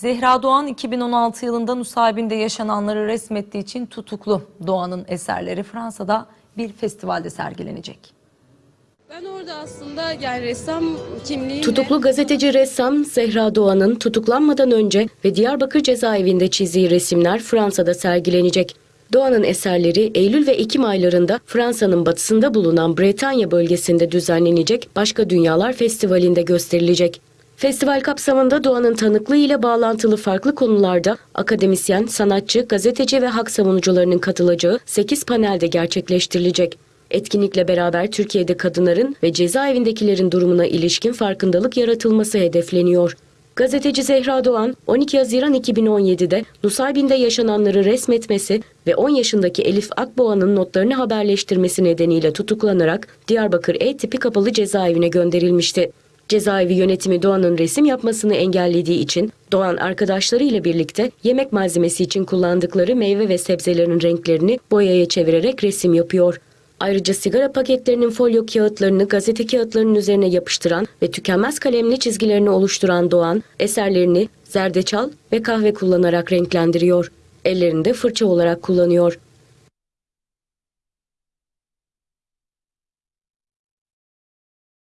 Zehra Doğan 2016 yılında Nusaybin'de yaşananları resmettiği için tutuklu. Doğan'ın eserleri Fransa'da bir festivalde sergilenecek. Ben orada aslında yani ressam kimliğimle... Tutuklu gazeteci ressam Zehra Doğan'ın tutuklanmadan önce ve Diyarbakır cezaevinde çizdiği resimler Fransa'da sergilenecek. Doğan'ın eserleri Eylül ve Ekim aylarında Fransa'nın batısında bulunan Bretanya bölgesinde düzenlenecek Başka Dünyalar Festivali'nde gösterilecek. Festival kapsamında Doğan'ın tanıklığı ile bağlantılı farklı konularda akademisyen, sanatçı, gazeteci ve hak savunucularının katılacağı 8 panelde gerçekleştirilecek. Etkinlikle beraber Türkiye'de kadınların ve cezaevindekilerin durumuna ilişkin farkındalık yaratılması hedefleniyor. Gazeteci Zehra Doğan, 12 Haziran 2017'de Nusaybin'de yaşananları resmetmesi ve 10 yaşındaki Elif Akboğa'nın notlarını haberleştirmesi nedeniyle tutuklanarak Diyarbakır E tipi kapalı cezaevine gönderilmişti. Cezaevi yönetimi Doğan'ın resim yapmasını engellediği için Doğan arkadaşlarıyla birlikte yemek malzemesi için kullandıkları meyve ve sebzelerin renklerini boyaya çevirerek resim yapıyor. Ayrıca sigara paketlerinin folyo kağıtlarını gazete kağıtlarının üzerine yapıştıran ve tükenmez kalemli çizgilerini oluşturan Doğan, eserlerini zerdeçal ve kahve kullanarak renklendiriyor. Ellerinde fırça olarak kullanıyor.